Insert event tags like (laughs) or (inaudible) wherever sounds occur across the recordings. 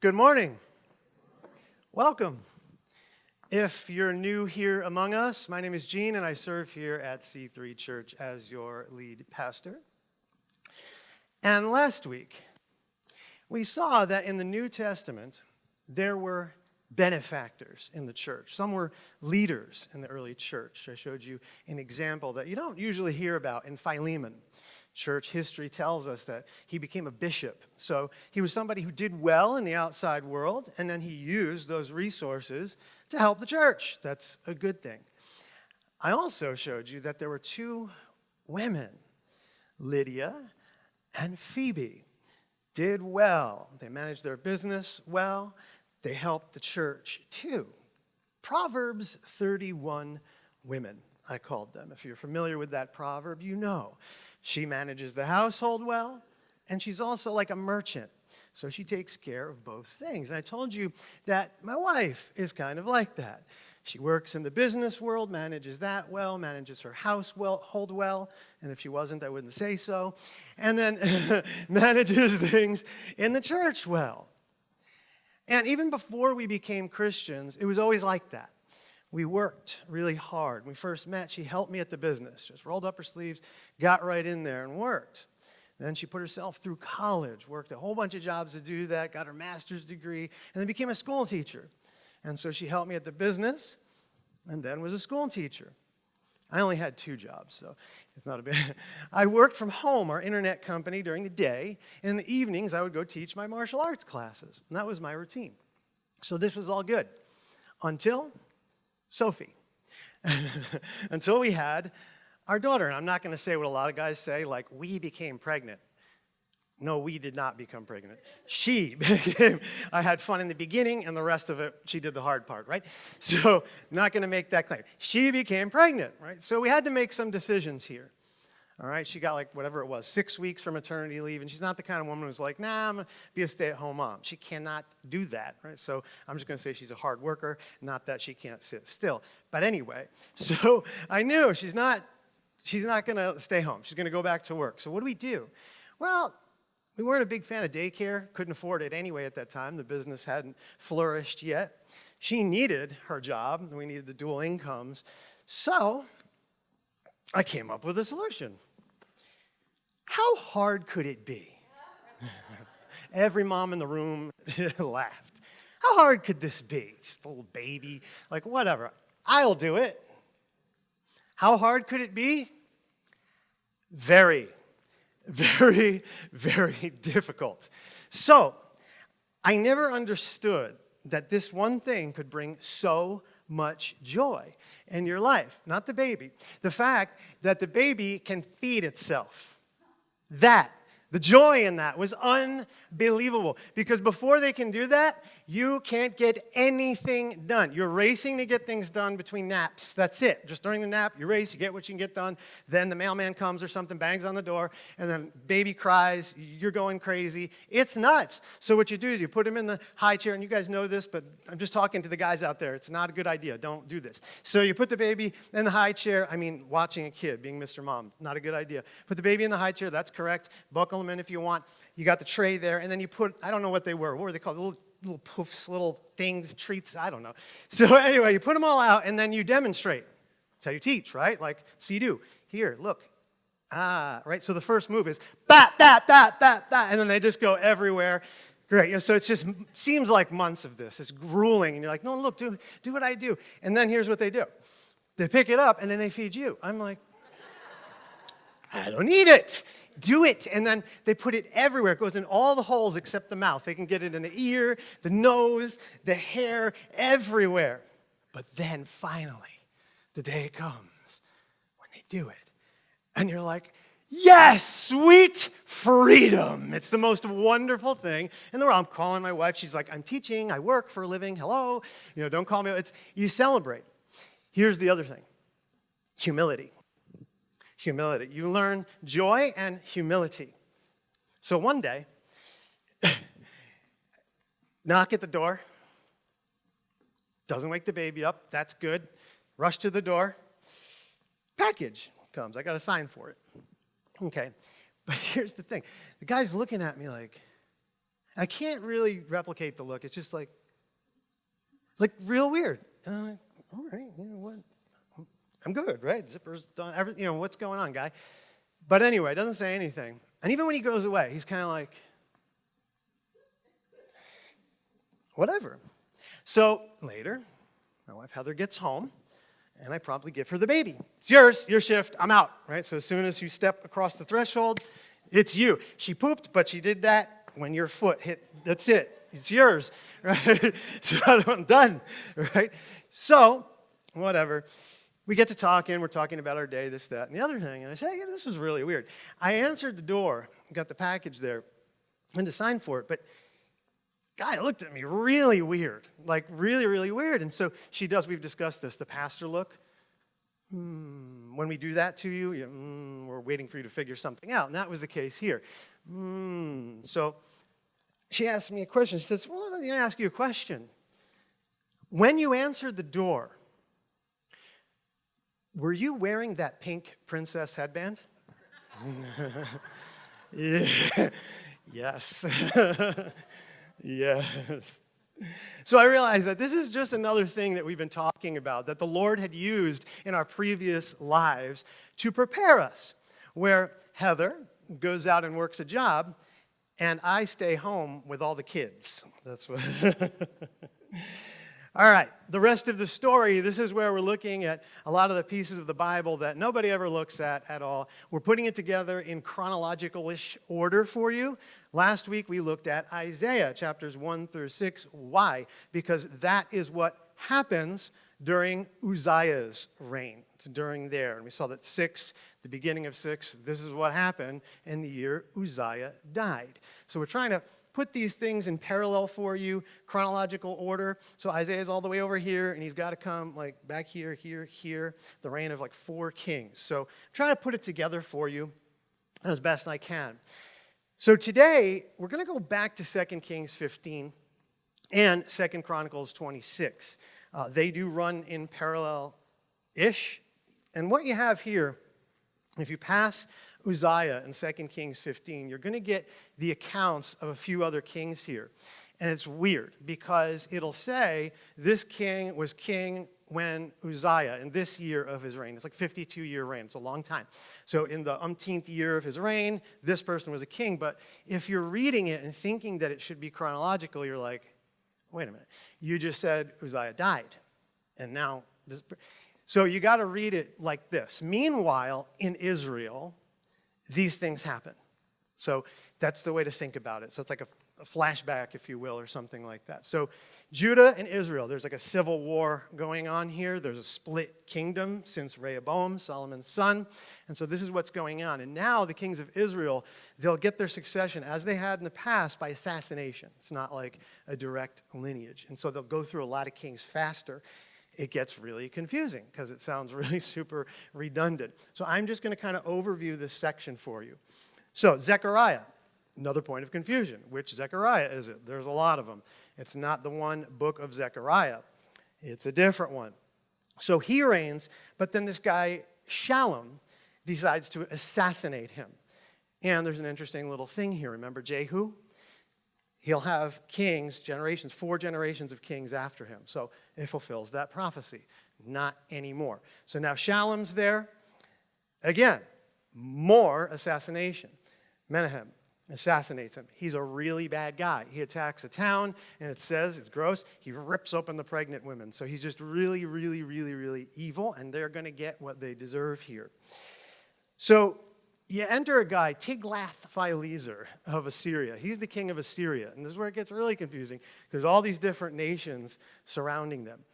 Good morning. Welcome. If you're new here among us, my name is Gene and I serve here at C3 Church as your lead pastor. And last week, we saw that in the New Testament, there were benefactors in the church. Some were leaders in the early church. I showed you an example that you don't usually hear about in Philemon church history tells us that he became a bishop. So he was somebody who did well in the outside world, and then he used those resources to help the church. That's a good thing. I also showed you that there were two women, Lydia and Phoebe, did well. They managed their business well. They helped the church too. Proverbs 31 women, I called them. If you're familiar with that proverb, you know. She manages the household well, and she's also like a merchant. So she takes care of both things. And I told you that my wife is kind of like that. She works in the business world, manages that well, manages her household well, and if she wasn't, I wouldn't say so, and then (laughs) manages things in the church well. And even before we became Christians, it was always like that. We worked really hard. When we first met, she helped me at the business, just rolled up her sleeves, got right in there and worked. Then she put herself through college, worked a whole bunch of jobs to do that, got her master's degree, and then became a school teacher. And so she helped me at the business and then was a school teacher. I only had two jobs, so it's not a big. (laughs) I worked from home, our internet company, during the day. And In the evenings, I would go teach my martial arts classes, and that was my routine. So this was all good until Sophie. (laughs) Until we had our daughter. And I'm not going to say what a lot of guys say, like, we became pregnant. No, we did not become pregnant. She (laughs) became, I had fun in the beginning, and the rest of it, she did the hard part, right? (laughs) So, not going to make that claim. She became pregnant, right? So, we had to make some decisions here. All right, she got like whatever it was, six weeks for maternity leave, and she's not the kind of woman who's like, nah, I'm gonna be a stay-at-home mom. She cannot do that, right? So I'm just gonna say she's a hard worker, not that she can't sit still. But anyway, (laughs) so I knew she's not, she's not gonna stay home. She's gonna go back to work. So what do we do? Well, we weren't a big fan of daycare, couldn't afford it anyway at that time. The business hadn't flourished yet. She needed her job, we needed the dual incomes. So I came up with a solution. How hard could it be? (laughs) Every mom in the room (laughs) laughed. How hard could this be? Just a little baby, like whatever. I'll do it. How hard could it be? Very, (laughs) very, very difficult. So, I never understood that this one thing could bring so much joy in your life. Not the baby. The fact that the baby can feed itself. That, the joy in that was unbelievable. Because before they can do that, you can't get anything done. You're racing to get things done between naps. That's it. Just during the nap, you race, you get what you can get done. Then the mailman comes or something, bangs on the door, and then baby cries, you're going crazy. It's nuts. So what you do is you put him in the high chair, and you guys know this, but I'm just talking to the guys out there. It's not a good idea. Don't do this. So you put the baby in the high chair. I mean, watching a kid, being Mr. Mom, not a good idea. Put the baby in the high chair. That's correct. Buckle him in if you want. You got the tray there, and then you put, I don't know what they were. What were they called? Little little poofs, little things, treats, I don't know. (laughs) So anyway, you put them all out and then you demonstrate. That's how you teach, right? Like, see do. Here, look. Ah, right? So the first move is bat, that, that, that, that, and then they just go everywhere. Great. So it just seems like months of this. It's grueling, and you're like, no, look, do, do what I do. And then here's what they do. They pick it up, and then they feed you. I'm like, (laughs) I don't need it do it. And then they put it everywhere. It goes in all the holes except the mouth. They can get it in the ear, the nose, the hair, everywhere. But then finally, the day comes when they do it. And you're like, yes, sweet freedom. It's the most wonderful thing in the world. I'm calling my wife. She's like, I'm teaching. I work for a living. Hello. You know, don't call me. It's, you celebrate. Here's the other thing humility humility. You learn joy and humility. So one day, (coughs) knock at the door. Doesn't wake the baby up. That's good. Rush to the door. Package comes. I got a sign for it. Okay. But (laughs) here's the thing the guy's looking at me like, I can't really replicate the look. It's just like, like real weird. And I'm like, all right, you know what? I'm good, right? Zipper's done, everything, you know, what's going on, guy? But anyway, doesn't say anything. And even when he goes away, he's kind of like, whatever. So later, my wife Heather gets home, and I promptly give her the baby. It's yours, your shift, I'm out, right? So as soon as you step across the threshold, it's you. She pooped, but she did that when your foot hit, that's it. It's yours, (laughs) right? so I'm done, (laughs) right? So, whatever. We get to talking, we're talking about our day, this, that, and the other thing. And I say, hey, this was really weird. I answered the door, got the package there, and to sign for it, but guy looked at me really weird, like really, really weird. And so she does, we've discussed this, the pastor look. Mm, when we do that to you, you mm, we're waiting for you to figure something out. And that was the case here. Mm, so she asked me a question. She says, Well, let me ask you a question. When you answered the door, were you wearing that pink princess headband? (laughs) yes. (laughs) yes. So I realized that this is just another thing that we've been talking about, that the Lord had used in our previous lives to prepare us, where Heather goes out and works a job, and I stay home with all the kids. That's what. (laughs) all right, the rest of the story, this is where we're looking at a lot of the pieces of the Bible that nobody ever looks at at all. We're putting it together in chronological-ish order for you. Last week we looked at Isaiah chapters 1 through 6. Why? Because that is what happens during Uzziah's reign. It's during there. And we saw that 6 the beginning of 6, this is what happened in the year Uzziah died. So we're trying to put these things in parallel for you, chronological order. So Isaiah's all the way over here, and he's got to come like back here, here, here, the reign of like four kings. So I'm trying to put it together for you as best I can. So today, we're going to go back to 2 Kings 15 and 2 Chronicles 26. Uh, they do run in parallel-ish. And what you have here if you pass Uzziah in 2 Kings 15, you're going to get the accounts of a few other kings here. And it's weird because it'll say this king was king when Uzziah, in this year of his reign, it's like 52 year reign, it's a long time. So in the umpteenth year of his reign, this person was a king. But if you're reading it and thinking that it should be chronological, you're like, wait a minute, you just said Uzziah died. And now this. So you got to read it like this. Meanwhile, in Israel, these things happen. So that's the way to think about it. So it's like a, a, flashback, if you will, or something like that. So Judah and Israel, there's like a civil war going on here. There's a split kingdom since Rehoboam, Solomon's son. And so this is what's going on. And now the kings of Israel, they'll get their succession, as they had in the past, by assassination. It's not like a direct lineage. And so they'll go through a lot of kings faster it gets really confusing because it sounds (laughs) really super redundant. So I'm just going to kind of overview this section for you. So Zechariah, another point of confusion. Which Zechariah is it? There's a lot of them. It's not the one book of Zechariah. It's a different one. So he reigns, but then this guy, Shallum, decides to assassinate him. And there's an interesting little thing here. Remember Jehu? He'll have kings, generations, four generations of kings after him. So it fulfills that prophecy. Not anymore. So now Shallum's there. Again, more assassination. Menahem assassinates him. He's a really bad guy. He attacks a town, and it says, it's gross, he rips open the pregnant women. So he's just really, really, really, really evil, and they're going to get what they deserve here. So you enter a guy, Tiglath-Pileser of Assyria. He's the king of Assyria. And this is where it gets really confusing. There's all these different nations surrounding them.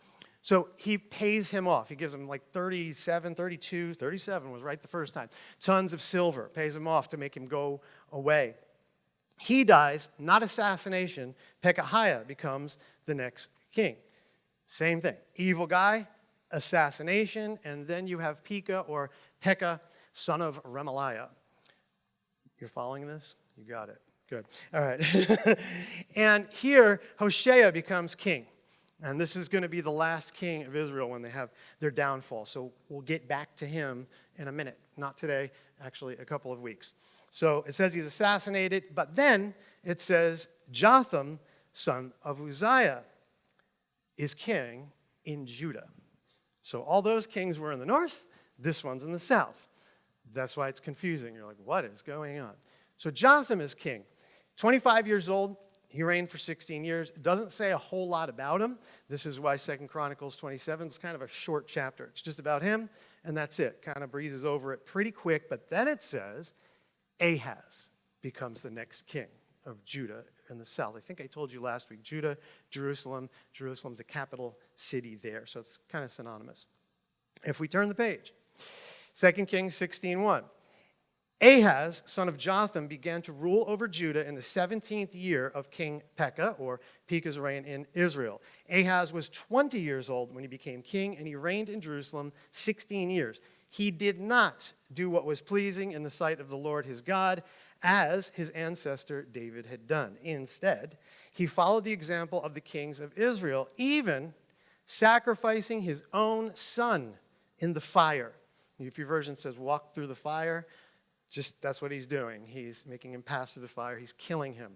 So he pays him off. He gives him like 37, 32, 37 was right the first time. Tons of silver, pays him off to make him go away. He dies, not assassination. Pekahiah becomes the next king. Same thing. Evil guy, assassination, and then you have Pekah or Pekah son of Remaliah. You're following this? You got it. Good. All right. (laughs) and here, Hoshea becomes king. And this is going to be the last king of Israel when they have their downfall. So we'll get back to him in a minute. Not today, actually, a couple of weeks. So it says he's assassinated, but then it says, Jotham, son of Uzziah, is king in Judah. So all those kings were in the north, this one's in the south. That's why it's confusing. You're like, what is going on? So Jotham is king. 25 years old, he reigned for 16 years. It doesn't say a whole lot about him. This is why Second Chronicles 27 is kind of a short chapter. It's just about him, and that's it. Kind of breezes over it pretty quick. But then it says Ahaz becomes the next king of Judah in the south. I think I told you last week Judah, Jerusalem. Jerusalem's the capital city there, so it's kind of synonymous. If we turn the page, 2 Kings 16:1. Ahaz, son of Jotham, began to rule over Judah in the 17th year of King Pekah, or Pekah's reign in Israel. Ahaz was 20 years old when he became king, and he reigned in Jerusalem 16 years. He did not do what was pleasing in the sight of the Lord his God, as his ancestor David had done. Instead, he followed the example of the kings of Israel, even sacrificing his own son in the fire. If your version says walk through the fire, just that's what he's doing. He's making him pass through the fire. He's killing him.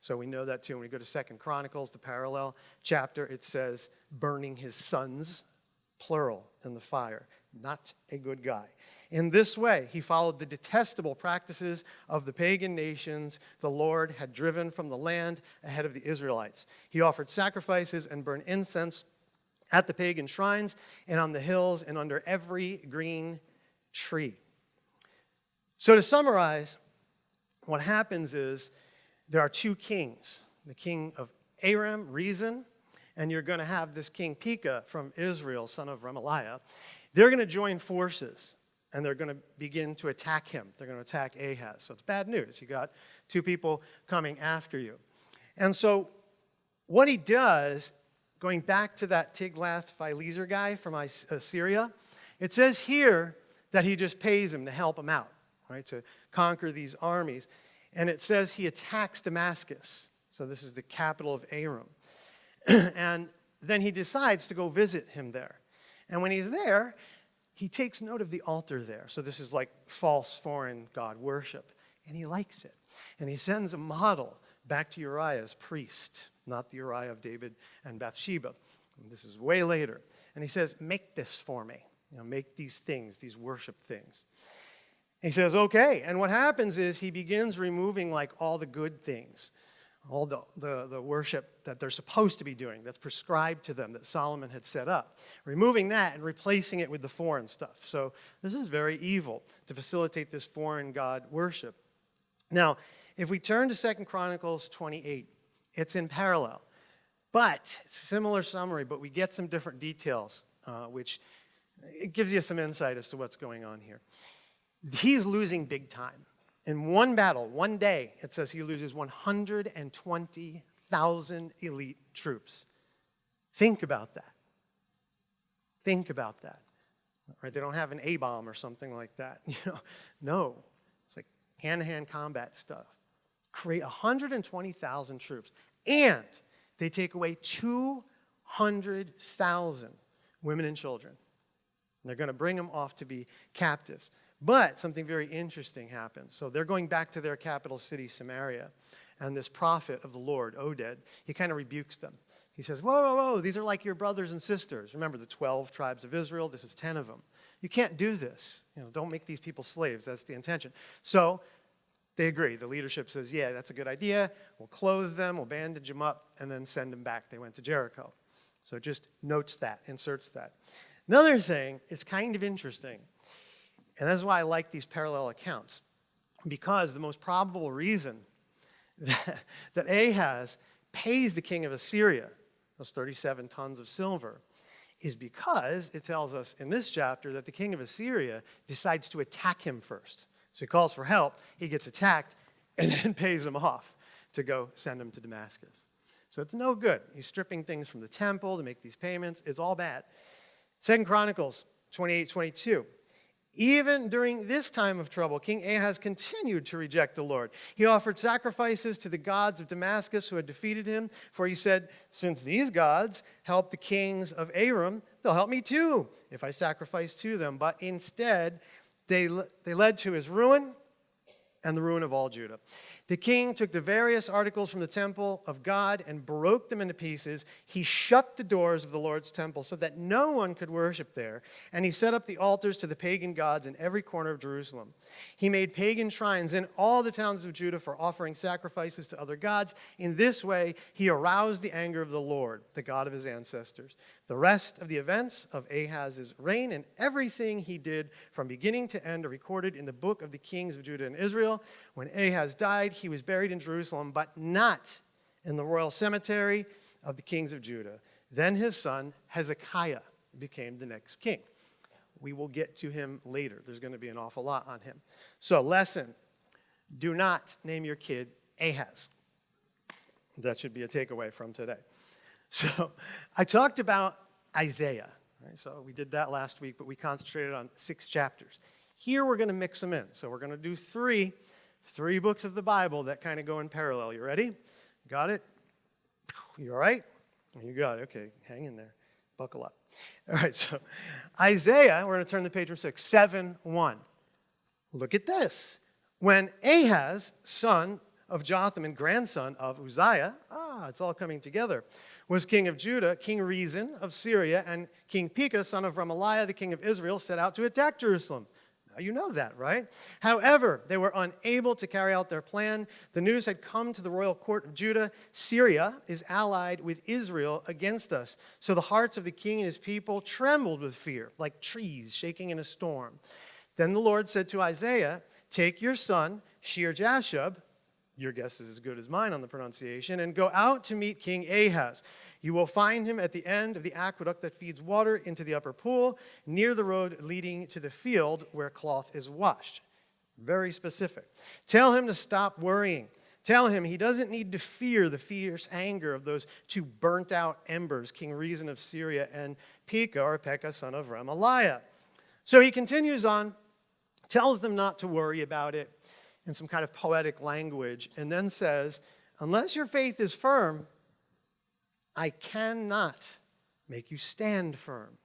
So we know that too. When we go to Second Chronicles, the parallel chapter, it says burning his sons, plural, in the fire. Not a good guy. In this way, he followed the detestable practices of the pagan nations the Lord had driven from the land ahead of the Israelites. He offered sacrifices and burned incense at the pagan shrines and on the hills and under every green tree. So, to summarize, what happens is there are two kings the king of Aram, Rezin, and you're going to have this king Pekah from Israel, son of Remaliah. They're going to join forces and they're going to begin to attack him. They're going to attack Ahaz. So it's bad news. You got two people coming after you. And so what he does, going back to that Tiglath-Pileser guy from Assyria, uh, it says here that he just pays him to help him out, right, to conquer these armies. And it says he attacks Damascus. So this is the capital of Aram. (clears throat) and then he decides to go visit him there. And when he's there, he takes note of the altar there. So this is like false foreign God worship. And he likes it. And he sends a model back to Uriah's priest, not the Uriah of David and Bathsheba. And this is way later. And he says, Make this for me. You know, make these things, these worship things. he says, Okay. And what happens is he begins removing like all the good things all the, the, the, worship that they're supposed to be doing, that's prescribed to them, that Solomon had set up. Removing that and replacing it with the foreign stuff. So this is very evil to facilitate this foreign God worship. Now, if we turn to Second Chronicles 28, it's in parallel. But, similar summary, but we get some different details, uh, which it gives you some insight as to what's going on here. He's losing big time. In one battle, one day, it says he loses 120,000 elite troops. Think about that. Think about that. Right? They don't have an A bomb or something like that. (laughs) You know, no, it's like hand-to-hand combat stuff. Create 120,000 troops, and they take away 200,000 women and children. And they're going to bring them off to be captives. But something very interesting happens. So they're going back to their capital city, Samaria. And this prophet of the Lord, Oded, he kind of rebukes them. He says, Whoa, whoa, whoa, these are like your brothers and sisters. Remember the 12 tribes of Israel? This is 10 of them. You can't do this. You know, don't make these people slaves. That's the intention. So they agree. The leadership says, Yeah, that's a good idea. We'll clothe them, we'll bandage them up, and then send them back. They went to Jericho. So it just notes that, inserts that. Another thing is kind of interesting. And that's why I like these parallel accounts, because the most probable reason that, (laughs) that Ahaz pays the king of Assyria those 37 tons of silver is because it tells us in this chapter that the king of Assyria decides to attack him first. So he calls for help, he gets attacked, (laughs) and then pays him off to go send him to Damascus. So it's no good. He's stripping things from the temple to make these payments. It's all bad. Second Chronicles 28 22. Even during this time of trouble, King Ahaz continued to reject the Lord. He offered sacrifices to the gods of Damascus who had defeated him, for he said, Since these gods helped the kings of Aram, they'll help me too if I sacrifice to them. But instead, they, they led to his ruin and the ruin of all Judah. The king took the various articles from the temple of God and broke them into pieces. He shut the doors of the Lord's temple so that no one could worship there. And he set up the altars to the pagan gods in every corner of Jerusalem. He made pagan shrines in all the towns of Judah for offering sacrifices to other gods. In this way, he aroused the anger of the Lord, the God of his ancestors. The rest of the events of Ahaz's reign and everything he did from beginning to end are recorded in the book of the kings of Judah and Israel. When Ahaz died, he was buried in Jerusalem, but not in the royal cemetery of the kings of Judah. Then his son Hezekiah became the next king. We will get to him later. There's going to be an awful lot on him. So, lesson do not name your kid Ahaz. That should be a takeaway from today. (laughs) So I talked about Isaiah. Right? So we did that last week, but we concentrated on six chapters. Here we're going to mix them in. So we're going to do three, three books of the Bible that kind of go in parallel. You ready? Got it? You all right? You got it. Okay, hang in there. Buckle up. (laughs) All right, so Isaiah, we're going to turn the page from 6, 7 1. Look at this. When Ahaz, son of Jotham and grandson of Uzziah, ah, it's all coming together, was king of Judah, King Rezin of Syria, and King Pekah, son of Remaliah, the king of Israel, set out to attack Jerusalem. Now you know that, right? However, they were unable to carry out their plan. The news had come to the royal court of Judah Syria is allied with Israel against us. So the hearts of the king and his people trembled with fear, like trees shaking in a storm. Then the Lord said to Isaiah, Take your son, Shear Jashub, your guess is as good as mine on the pronunciation, and go out to meet King Ahaz. You will find him at the end of the aqueduct that feeds water into the upper pool, near the road leading to the field where cloth is washed. Very specific. Tell him to stop worrying. Tell him he doesn't need to fear the fierce anger of those two burnt out embers, King Rezin of Syria and Pekah, or Pekah, son of Remaliah. So he continues on, tells them not to worry about it, in some kind of poetic language, and then says, Unless your faith is firm, I cannot make you stand firm.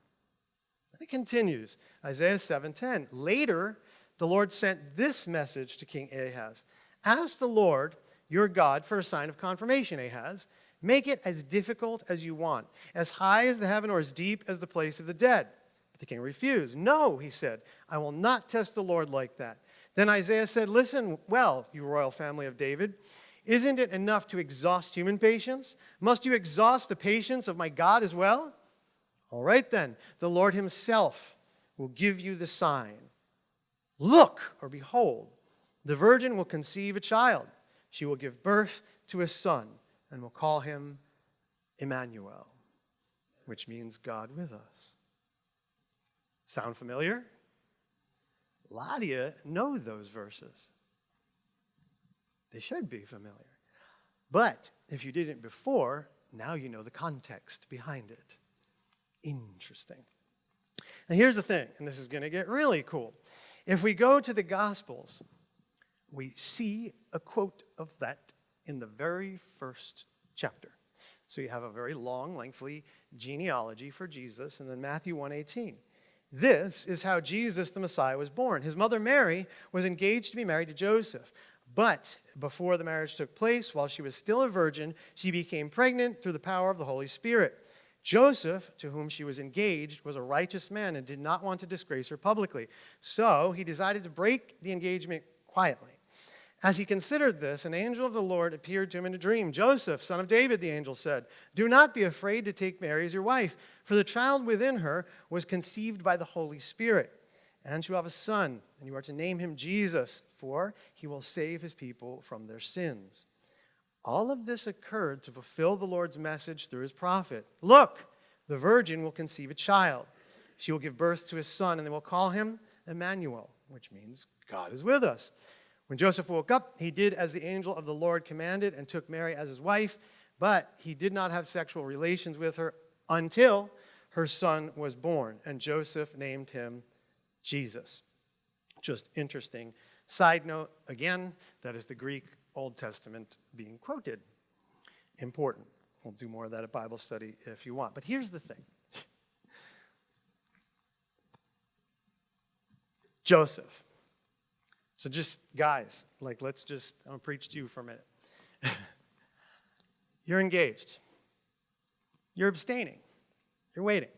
Then it continues, Isaiah 7:10. Later, the Lord sent this message to King Ahaz. Ask the Lord your God for a sign of confirmation, Ahaz. Make it as difficult as you want, as high as the heaven or as deep as the place of the dead. But the king refused. No, he said, I will not test the Lord like that. Then Isaiah said, Listen well, you royal family of David. Isn't it enough to exhaust human patience? Must you exhaust the patience of my God as well? All right, then, the Lord Himself will give you the sign. Look, or behold, the virgin will conceive a child. She will give birth to a son and will call him Emmanuel, which means God with us. Sound familiar? A lot of you know those verses. They should be familiar. But if you didn't before, now you know the context behind it. Interesting. Now, here's the thing, and this is going to get really cool. If we go to the Gospels, we see a quote of that in the very first chapter. So you have a very long, lengthy genealogy for Jesus, and then Matthew 118. This is how Jesus the Messiah was born. His mother Mary was engaged to be married to Joseph. But before the marriage took place, while she was still a virgin, she became pregnant through the power of the Holy Spirit. Joseph, to whom she was engaged, was a righteous man and did not want to disgrace her publicly. So he decided to break the engagement quietly. As he considered this, an angel of the Lord appeared to him in a dream. Joseph, son of David, the angel said, Do not be afraid to take Mary as your wife, for the child within her was conceived by the Holy Spirit. And you have a son, and you are to name him Jesus, for he will save his people from their sins. All of this occurred to fulfill the Lord's message through his prophet. Look, the virgin will conceive a child. She will give birth to a son, and they will call him Emmanuel, which means God is with us. When Joseph woke up, he did as the angel of the Lord commanded and took Mary as his wife, but he did not have sexual relations with her until her son was born, and Joseph named him Jesus. Just interesting. Side note again, that is the Greek Old Testament being quoted. Important. We'll do more of that at Bible study if you want. But here's the thing (laughs) Joseph So just guys, like let's just I'm gonna preach to you for a minute. (laughs) You're engaged. You're abstaining. You're waiting,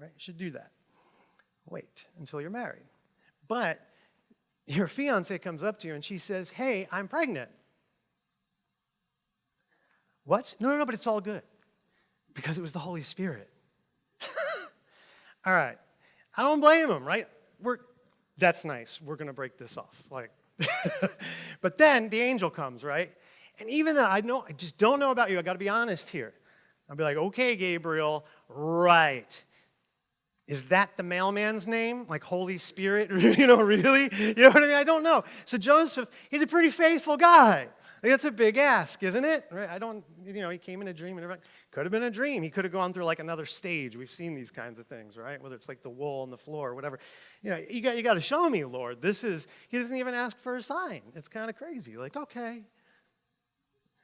right? You should do that. Wait until you're married. But your fiance comes up to you and she says, Hey, I'm pregnant. What? No, no, no, but it's all good because it was the Holy Spirit. (laughs) all right. I don't blame him, right? We're, that's nice. We're going to break this off. Like, (laughs) but then the angel comes, right? And even though I know, I just don't know about you. I got to be honest here. I'll be like, okay, Gabriel, right. Is that the mailman's name? Like Holy Spirit? (laughs) you know, really? You know what I mean? I don't know. So Joseph, he's a pretty faithful guy. That's a big ask, isn't it? Right? I don't, you know, he came in a dream and everything. Could have been a dream. He could have gone through like another stage. We've seen these kinds of things, right? Whether it's like the wool on the floor or whatever. You know, you got, you got to show me, Lord. This is, he doesn't even ask for a sign. It's kind of crazy. Like, okay.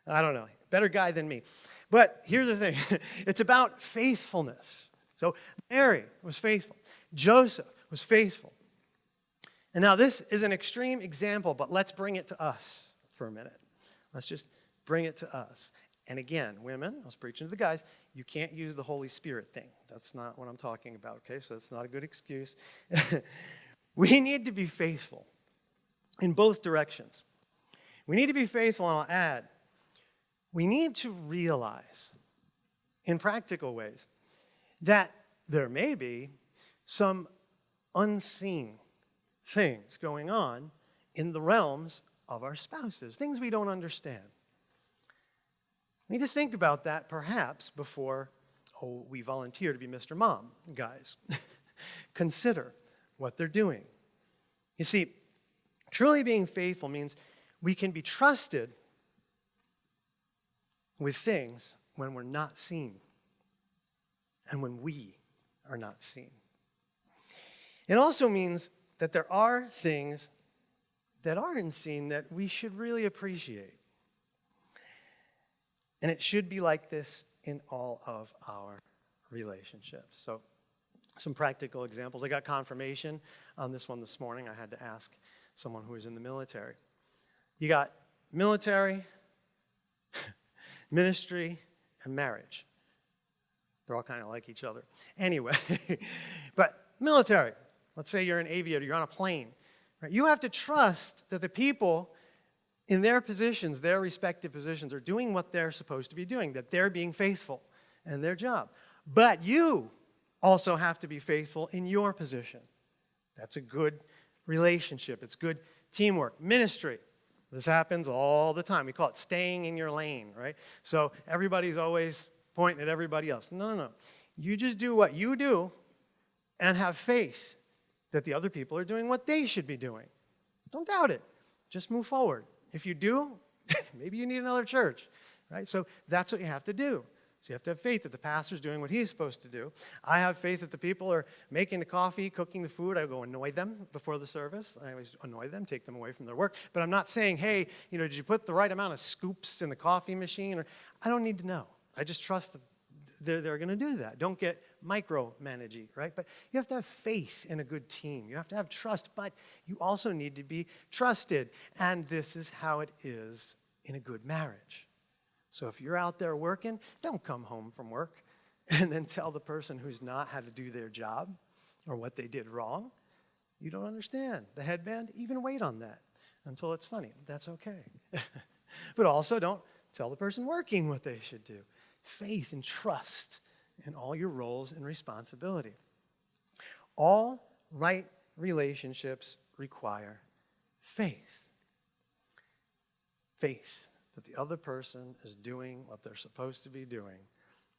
I don't know. Better guy than me. But here's the thing (laughs) it's about faithfulness. So Mary was faithful, Joseph was faithful. And now this is an extreme example, but let's bring it to us for a minute. Let's just bring it to us. And again, women, I was preaching to the guys, you can't use the Holy Spirit thing. That's not what I'm talking about, okay? So that's not a good excuse. (laughs) we need to be faithful in both directions. We need to be faithful, and I'll add, we need to realize in practical ways that there may be some unseen things going on in the realms of our spouses, things we don't understand. We need to think about that perhaps before oh, we volunteer to be Mr. Mom, guys. (laughs) Consider what they're doing. You see, truly being faithful means we can be trusted with things when we're not seen and when we are not seen. It also means that there are things that aren't seen that we should really appreciate. And it should be like this in all of our relationships. So, some practical examples. I got confirmation on this one this morning. I had to ask someone who was in the military. You got military, (laughs) ministry, and marriage. They're all kind of like each other. Anyway, (laughs) but military, let's say you're an aviator, you're on a plane. Right? You have to trust that the people in their positions, their respective positions, are doing what they're supposed to be doing, that they're being faithful in their job. But you also have to be faithful in your position. That's a good relationship, it's good teamwork. Ministry, this happens all the time. We call it staying in your lane, right? So everybody's always pointing at everybody else. No, no, no. You just do what you do and have faith that the other people are doing what they should be doing. Don't doubt it. Just move forward. If you do, (laughs) maybe you need another church, right? So that's what you have to do. So you have to have faith that the pastor's doing what he's supposed to do. I have faith that the people are making the coffee, cooking the food. I go annoy them before the service. I always annoy them, take them away from their work. But I'm not saying, hey, you know, did you put the right amount of scoops in the coffee machine? Or I don't need to know. I just trust that they're, they're going to do that. Don't get micromanaging, right? But you have to have faith in a good team. You have to have trust, but you also need to be trusted. And this is how it is in a good marriage. So if you're out there working, don't come home from work (laughs) and then tell the person who's not how to do their job or what they did wrong. You don't understand. The headband, even wait on that until it's funny. That's okay. (laughs) but also don't tell the person working what they should do. Faith and trust in all your roles and responsibility. All right relationships require faith. Faith that the other person is doing what they're supposed to be doing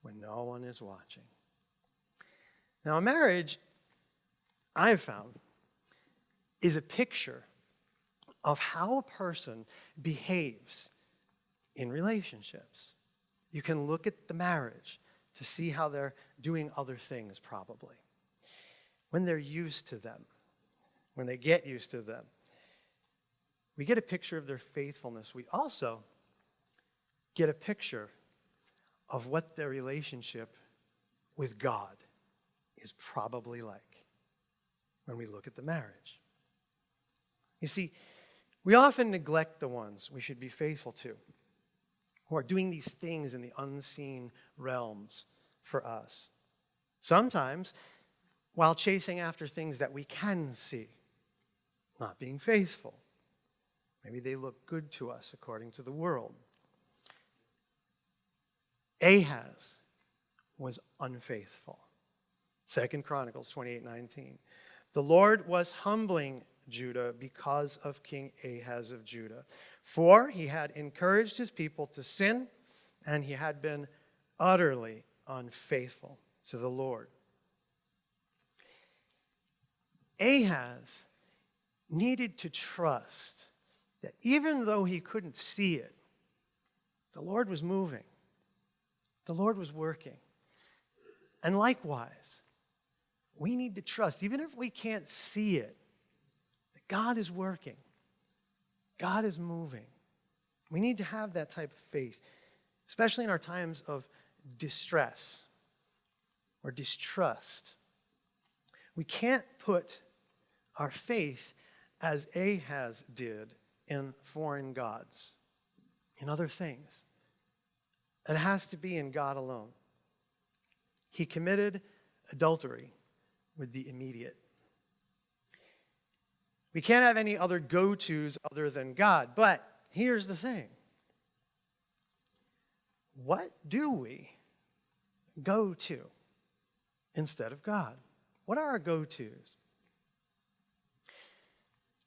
when no one is watching. Now, a marriage, I've found, is a picture of how a person behaves in relationships. You can look at the marriage to see how they're doing other things, probably. When they're used to them, when they get used to them, we get a picture of their faithfulness. We also get a picture of what their relationship with God is probably like when we look at the marriage. You see, We often neglect the ones we should be faithful to, who are doing these things in the unseen realms for us. Sometimes while chasing after things that we can see, not being faithful. Maybe they look good to us according to the world. Ahaz was unfaithful. Second Chronicles 28 19. The Lord was humbling Judah because of King Ahaz of Judah. For he had encouraged his people to sin, and he had been utterly unfaithful to the Lord. Ahaz needed to trust that even though he couldn't see it, the Lord was moving, the Lord was working. And likewise, we need to trust, even if we can't see it, God is working, God is moving. We need to have that type of faith, especially in our times of distress or distrust. We can't put our faith as Ahaz did in foreign gods, in other things. It has to be in God alone. He committed adultery with the immediate. We can't have any other go tos other than God. But here's the thing what do we go to instead of God? What are our go tos?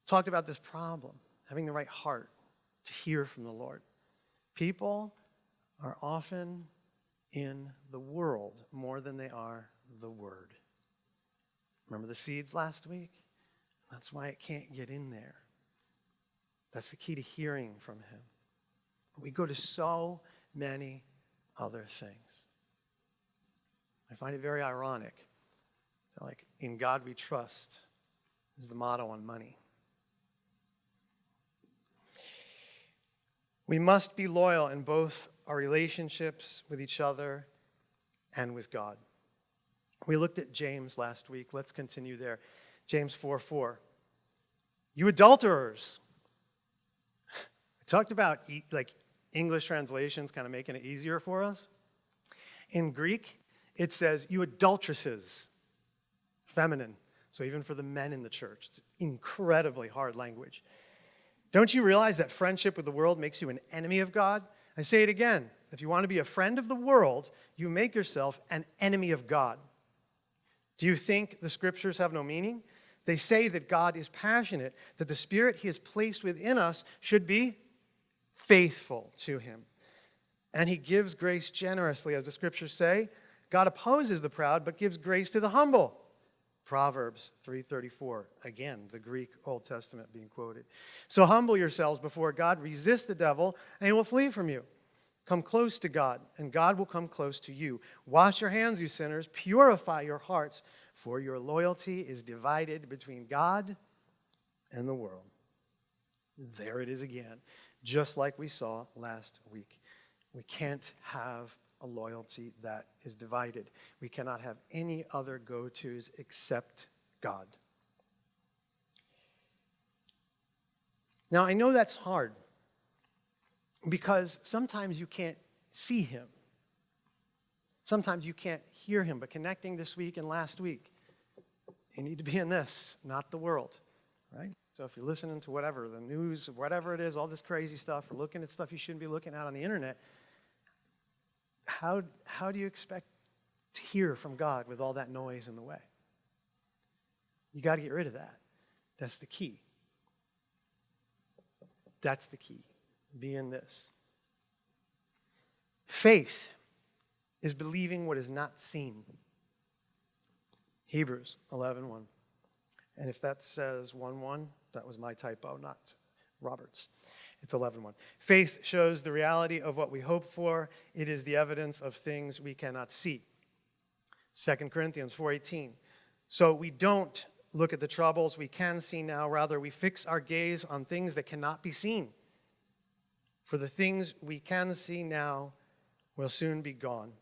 Talked about this problem, having the right heart to hear from the Lord. People are often in the world more than they are the Word. Remember the seeds last week? That's why it can't get in there. That's the key to hearing from Him. We go to so many other things. I find it very ironic. Like, in God we trust is the motto on money. We must be loyal in both our relationships with each other and with God. We looked at James last week. Let's continue there. James 4 4. You adulterers. I talked about like English translations kind of making it easier for us. In Greek, it says, You adulteresses, feminine. So even for the men in the church, it's incredibly hard language. Don't you realize that friendship with the world makes you an enemy of God? I say it again. If you want to be a friend of the world, you make yourself an enemy of God. Do you think the scriptures have no meaning? They say that God is passionate, that the spirit he has placed within us should be faithful to him. And he gives grace generously, as the scriptures say. God opposes the proud, but gives grace to the humble. Proverbs 3:34 again the Greek Old Testament being quoted. So humble yourselves before God, resist the devil, and he will flee from you. Come close to God, and God will come close to you. Wash your hands, you sinners, purify your hearts, for your loyalty is divided between God and the world. There it is again, just like we saw last week. We can't have a loyalty that is divided. We cannot have any other go tos except God. Now, I know that's hard because sometimes you can't see Him. Sometimes you can't hear Him, but connecting this week and last week, you need to be in this, not the world, right? So if you're listening to whatever, the news, whatever it is, all this crazy stuff, or looking at stuff you shouldn't be looking at on the internet, how, how do you expect to hear from God with all that noise in the way? You got to get rid of that. That's the key. That's the key. Be in this. Faith is believing what is not seen. Hebrews 11.1. 1. And if that says 1 1, that was my typo, not Robert's. It's 11.1. Faith shows the reality of what we hope for. It is the evidence of things we cannot see. 2 Corinthians 4.18. So we don't look at the troubles we can see now. Rather, we fix our gaze on things that cannot be seen. For the things we can see now will soon be gone.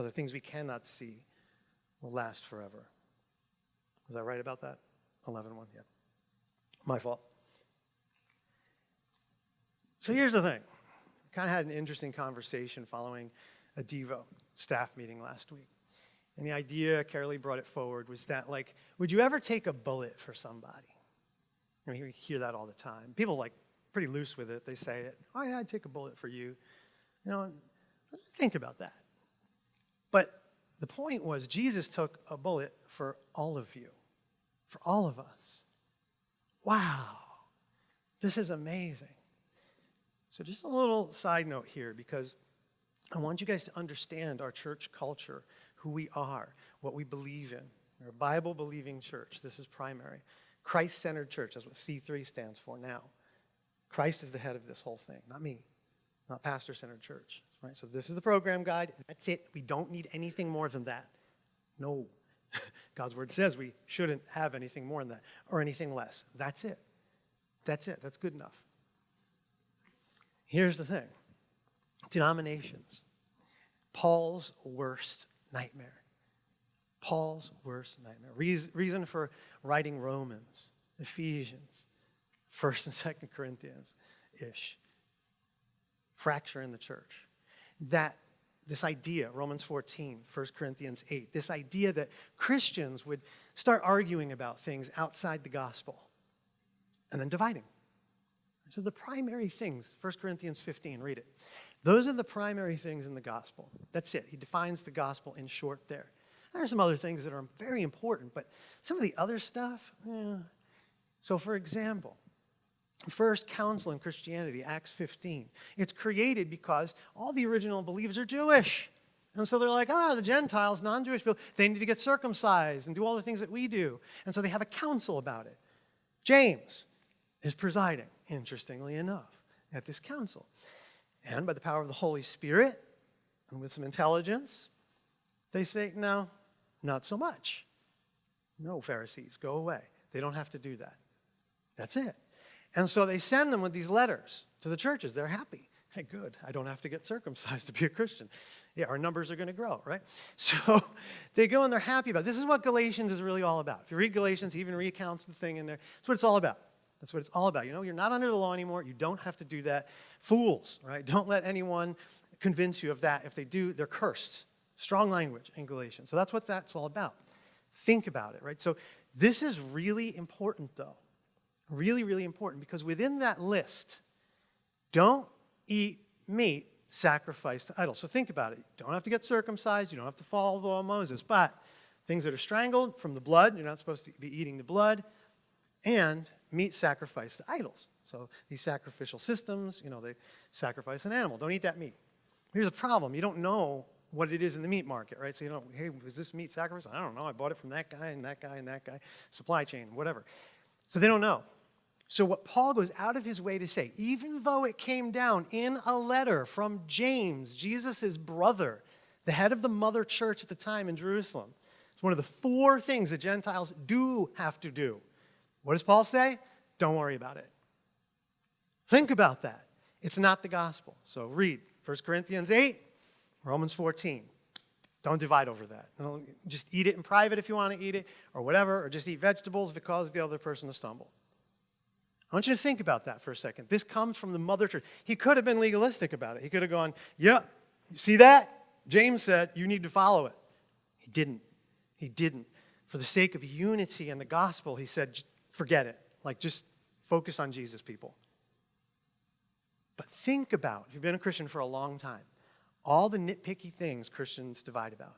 But the things we cannot see will last forever. Was I right about that? 11.1, yeah. My fault. So here's the thing. I kind of had an interesting conversation following a Devo staff meeting last week. And the idea, Carolee brought it forward, was that, like, would you ever take a bullet for somebody? I mean, you hear that all the time. People, like, pretty loose with it. They say oh, yeah, I'd take a bullet for you. You know, think about that. But the point was, Jesus took a bullet for all of you, for all of us. Wow, this is amazing. So, just a little side note here because I want you guys to understand our church culture, who we are, what we believe in. We're a Bible believing church. This is primary. Christ centered church, that's what C3 stands for now. Christ is the head of this whole thing, not me, not pastor centered church. Right? So, this is the program guide. That's it. We don't need anything more than that. No. (laughs) God's word says we shouldn't have anything more than that or anything less. That's it. That's it. That's good enough. Here's the thing denominations. Paul's worst nightmare. Paul's worst nightmare. Reason for writing Romans, Ephesians, 1st and 2nd Corinthians ish. Fracture in the church. That this idea, Romans 14, 1 Corinthians 8, this idea that Christians would start arguing about things outside the gospel and then dividing. So the primary things, 1 Corinthians 15, read it. Those are the primary things in the gospel. That's it. He defines the gospel in short there. There are some other things that are very important, but some of the other stuff, eh. So, for example, first council in Christianity, Acts 15. It's created because all the original believers are Jewish. And so they're like, ah, the Gentiles, non Jewish people, they need to get circumcised and do all the things that we do. And so they have a council about it. James is presiding, interestingly enough, at this council. And by the power of the Holy Spirit and with some intelligence, they say, no, not so much. No, Pharisees, go away. They don't have to do that. That's it. And so they send them with these letters to the churches. They're happy. Hey, good. I don't have to get circumcised to be a Christian. Yeah, our numbers are going to grow, right? (laughs) So they go and they're happy about it. This is what Galatians is really all about. If you read Galatians, he even recounts the thing in there. That's what it's all about. That's what it's all about. You know, you're not under the law anymore. You don't have to do that. Fools, right? Don't let anyone convince you of that. If they do, they're cursed. Strong language in Galatians. So that's what that's all about. Think about it, right? So this is really important, though. Really, really important because within that list, don't eat meat sacrificed to idols. So think about it. You don't have to get circumcised. You don't have to follow the law of Moses. But things that are strangled from the blood, you're not supposed to be eating the blood. And meat sacrificed to idols. So these sacrificial systems, you know, they sacrifice an animal. Don't eat that meat. Here's a problem. You don't know what it is in the meat market, right? So you don't, hey, was this meat sacrificed? I don't know. I bought it from that guy and that guy and that guy. Supply chain, whatever. So they don't know. So, what Paul goes out of his way to say, even though it came down in a letter from James, Jesus' brother, the head of the mother church at the time in Jerusalem, it's one of the four things that Gentiles do have to do. What does Paul say? Don't worry about it. Think about that. It's not the gospel. So, read 1 Corinthians 8, Romans 14. Don't divide over that. Just eat it in private if you want to eat it, or whatever, or just eat vegetables if it causes the other person to stumble. I want you to think about that for a second. This comes from the mother church. He could have been legalistic about it. He could have gone, Yeah, you see that? James said, You need to follow it. He didn't. He didn't. For the sake of unity and the gospel, he said, Forget it. Like, just focus on Jesus, people. But think about, if you've been a Christian for a long time, all the nitpicky things Christians divide about.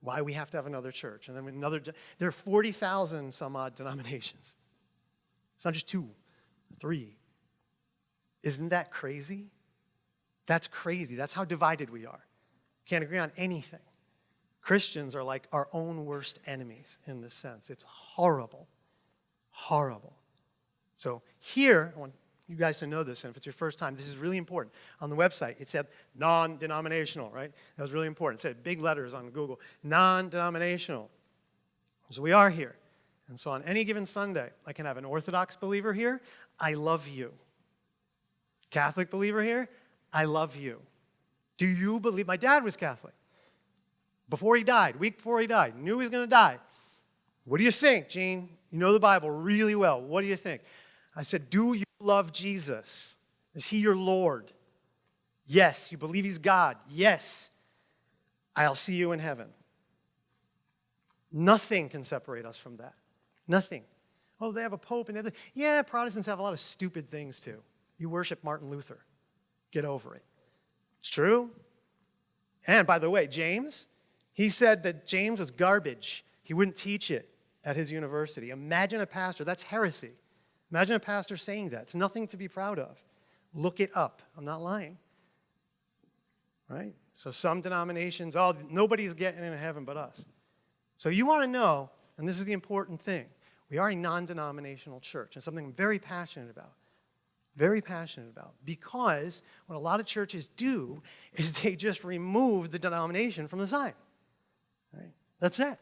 Why we have to have another church. And then another, there are 40,000 some odd denominations. It's not just two, three. Isn't that crazy? That's crazy. That's how divided we are. Can't agree on anything. Christians are like our own worst enemies in this sense. It's horrible. Horrible. So here, I want you guys to know this, and if it's your first time, this is really important. On the website, it said non denominational, right? That was really important. It said big letters on Google non denominational. So we are here. And so on any given Sunday, I can have an Orthodox believer here, I love you. Catholic believer here, I love you. Do you believe? My dad was Catholic. Before he died, week before he died, knew he was going to die. What do you think, Gene? You know the Bible really well. What do you think? I said, Do you love Jesus? Is he your Lord? Yes. You believe he's God? Yes. I'll see you in heaven. Nothing can separate us from that. Nothing. Oh, they have a pope and everything. Yeah, Protestants have a lot of stupid things too. You worship Martin Luther. Get over it. It's true. And by the way, James, he said that James was garbage. He wouldn't teach it at his university. Imagine a pastor, that's heresy. Imagine a pastor saying that. It's nothing to be proud of. Look it up. I'm not lying. Right? So some denominations, oh, nobody's getting into heaven but us. So you want to know, and this is the important thing, we are a non-denominational church, and something I'm very passionate about. Very passionate about. Because what a lot of churches do (laughs) is they just remove the denomination from the sign. Right? That's it.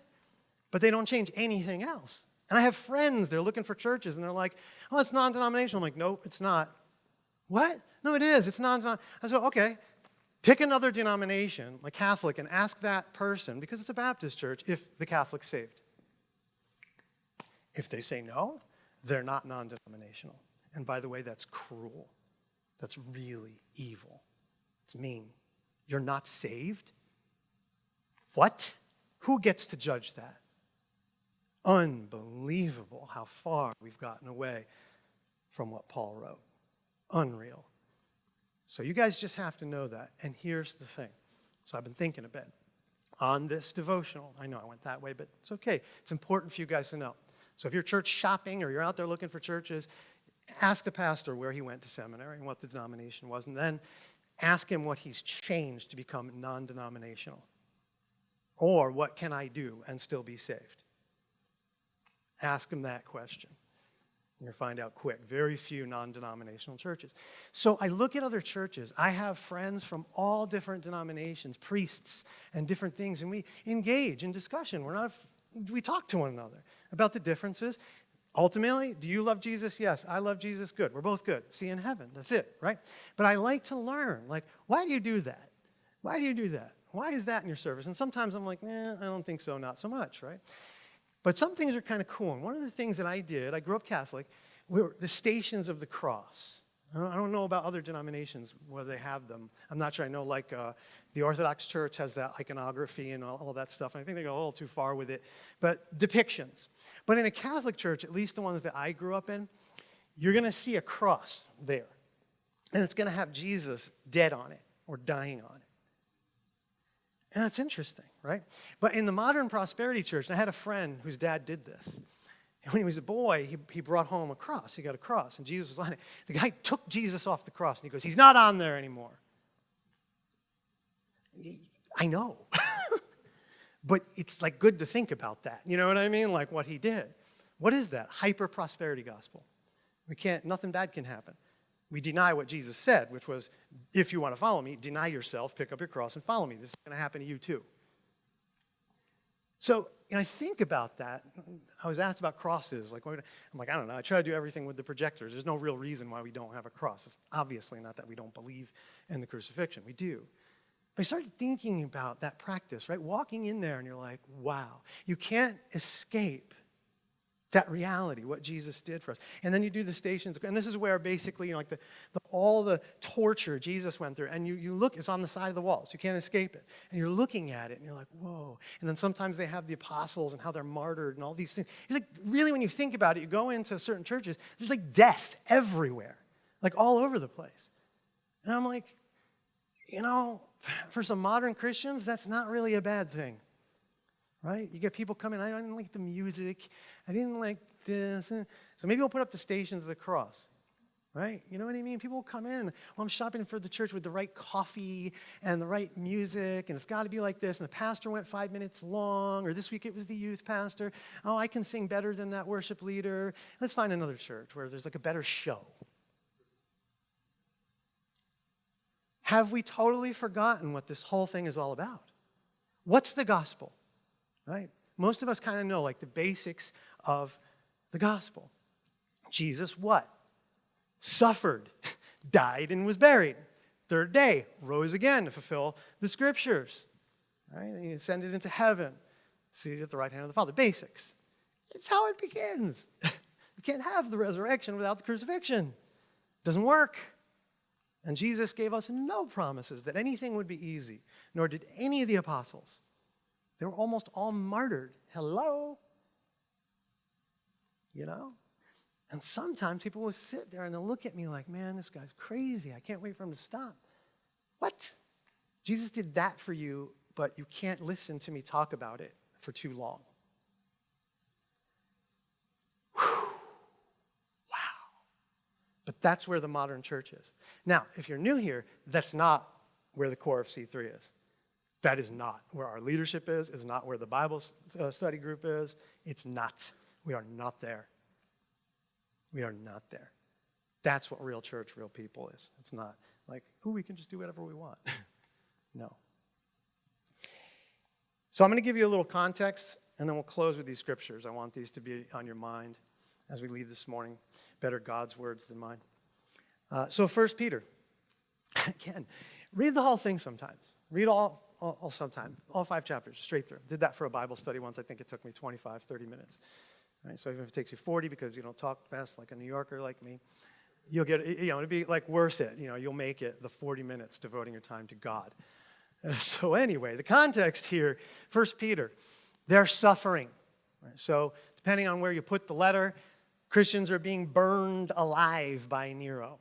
But they don't change anything else. And I have friends, they're looking for churches, and they're like, oh, it's non-denominational. I'm like, nope, it's not. What? No, it is. It's non-denominational. I said, okay, pick another denomination, like Catholic, and ask that person, because it's a Baptist church, if the Catholic's saved. If they say no, they're not non-denominational. And by the way, that's cruel. That's really evil. It's mean. You're not saved? What? Who gets to judge that? Unbelievable how far we've gotten away from what Paul wrote. Unreal. So you guys just have to know that. And here's the thing. So I've been thinking a bit on this devotional. I know I went that way, but it's okay. It's important for you guys to know. So if you're church shopping or you're out there looking for churches, ask the pastor where he went to seminary and what the denomination was, and then ask him what he's changed to become non-denominational. Or what can I do and still be saved? Ask him that question. You'll find out quick. Very few non-denominational churches. So I look at other churches. I have friends from all different denominations, priests and different things, and we engage in discussion. We're not, we talk to one another about the differences. Ultimately, do you love Jesus? Yes. I love Jesus. Good. We're both good. See in heaven. That's it, right? But I like to learn. Like, why do you do that? Why do you do that? Why is that in your service? And sometimes I'm like, I don't think so, not so much, right? But some things are kind of cool. And one of the things that I did, I grew up Catholic, were the stations of the cross. I don't, I don't know about other denominations whether they have them. I'm not sure. I know like uh, the Orthodox Church has that iconography and all, all that stuff. And I think they go a little too far with it. But depictions. But in a Catholic church, at least the ones that I grew up in, you're going to see a cross there. And it's going to have Jesus dead on it or dying on it. And that's interesting, right? But in the modern prosperity church, I had a friend whose dad did this. And when he was a boy, he, he brought home a cross. He got a cross, and Jesus was on it. The guy took Jesus off the cross, and he goes, He's not on there anymore. I know. (laughs) but it's like good to think about that. You know what I mean? Like what he did. What is that? Hyper prosperity gospel. We can't, nothing bad can happen. We deny what Jesus said, which was, if you want to follow me, deny yourself, pick up your cross, and follow me. This is going to happen to you too. So, and I think about that. I was asked about crosses. Like, I'm like, I don't know. I try to do everything with the projectors. There's no real reason why we don't have a cross. It's obviously not that we don't believe in the crucifixion. We do. But I started thinking about that practice, right? Walking in there and you're like, wow. You can't escape that reality, what Jesus did for us. And then you do the stations, and this is where basically, you know, like the, the, all the torture Jesus went through, and you, you look, it's on the side of the walls, you can't escape it. And you're looking at it, and you're like, whoa. And then sometimes they have the apostles and how they're martyred and all these things. It's like, really, when you think about it, you go into certain churches, there's like death everywhere, like all over the place. And I'm like, you know, for some modern Christians, that's not really a bad thing right? You get people coming, I didn't like the music, I didn't like this. So maybe we'll put up the stations of the cross, right? You know what I mean? People will come in, well, I'm shopping for the church with the right coffee and the right music, and it's got to be like this, and the pastor went five minutes long, or this week it was the youth pastor. Oh, I can sing better than that worship leader. Let's find another church where there's like a better show. Have we totally forgotten what this whole thing is all about? What's the gospel? right? Most of us kind of know like the basics of the gospel. Jesus what? Suffered, (laughs) died and was buried. Third day, rose again to fulfill the scriptures. Right? He ascended into heaven, seated at the right hand of the Father. Basics. It's how it begins. (laughs) you can't have the resurrection without the crucifixion. It doesn't work. And Jesus gave us no promises that anything would be easy, nor did any of the apostles. They were almost all martyred. Hello? You know? And sometimes people will sit there and they'll look at me like, man, this guy's crazy. I can't wait for him to stop. What? Jesus did that for you, but you can't listen to me talk about it for too long. But that's where the modern church is. Now, if you're new here, that's not where the core of C3 is. That is not where our leadership is, is not where the Bible uh, study group is. It's not. We are not there. We are not there. That's what real church, real people is. It's not like, oh, we can just do whatever we want. (laughs) no. So I'm going to give you a little context, and then we'll close with these scriptures. I want these to be on your mind as we leave this morning better God's words than mine. Uh, so, First Peter, (laughs) again, read the whole thing sometimes. Read all, all, all sometime, all five chapters, straight through. Did that for a Bible study once. I think it took me 25, 30 minutes. So even if it takes you 40 because you don't talk fast like a New Yorker like me, you'll get, you know, it'll be like worth it. You know, you'll make it the 40 minutes devoting your time to God. (laughs) So anyway, the context here, First Peter, they're suffering. Right? So depending on where you put the letter, Christians are being burned alive by Nero.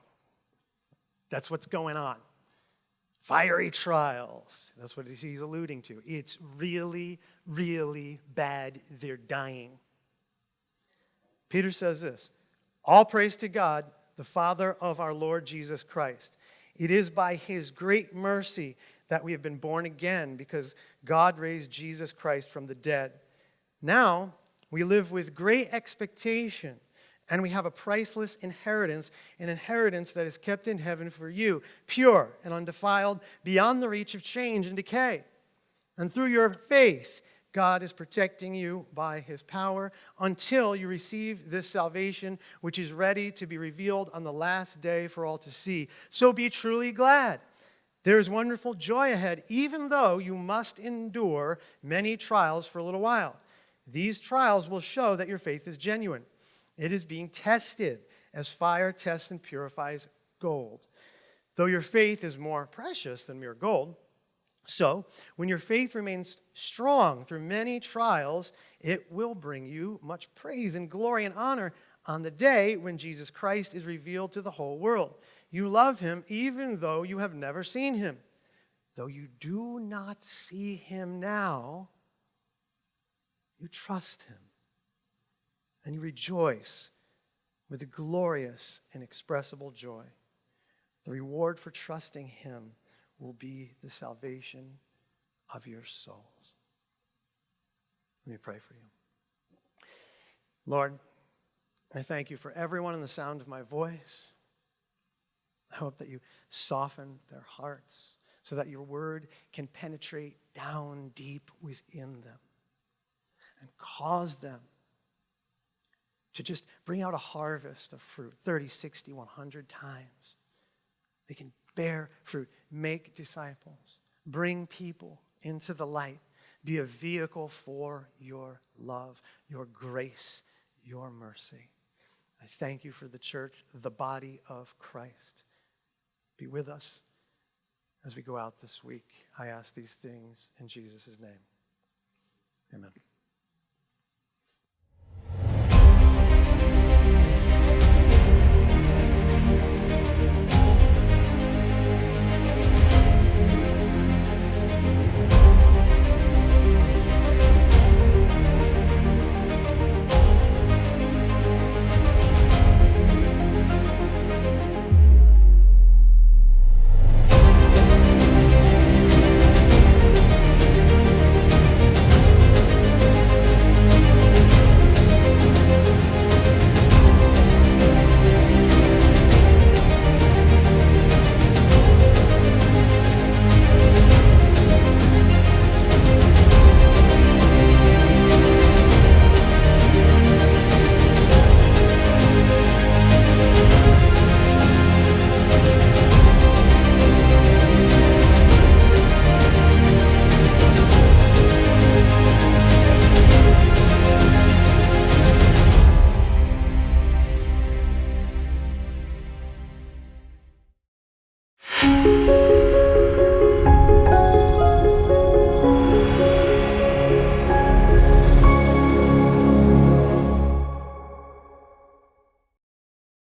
That's what's going on. Fiery trials. That's what he's alluding to. It's really, really bad. They're dying. Peter says this All praise to God, the Father of our Lord Jesus Christ. It is by his great mercy that we have been born again because God raised Jesus Christ from the dead. Now we live with great expectation and we have a priceless inheritance, an inheritance that is kept in heaven for you, pure and undefiled, beyond the reach of change and decay. And through your faith, God is protecting you by his power until you receive this salvation, which is ready to be revealed on the last day for all to see. So be truly glad. There is wonderful joy ahead, even though you must endure many trials for a little while. These trials will show that your faith is genuine. It is being tested as fire tests and purifies gold. Though your faith is more precious than mere gold, so when your faith remains strong through many trials, it will bring you much praise and glory and honor on the day when Jesus Christ is revealed to the whole world. You love him even though you have never seen him. Though you do not see him now, you trust him and you rejoice with a glorious, inexpressible joy. The reward for trusting Him will be the salvation of your souls. Let me pray for you. Lord, I thank you for everyone in the sound of my voice. I hope that you soften their hearts so that your word can penetrate down deep within them and cause them to just bring out a harvest of fruit 30, 60, 100 times. They can bear fruit, make disciples, bring people into the light, be a vehicle for your love, your grace, your mercy. I thank you for the church, the body of Christ. Be with us as we go out this week. I ask these things in Jesus' name. Amen.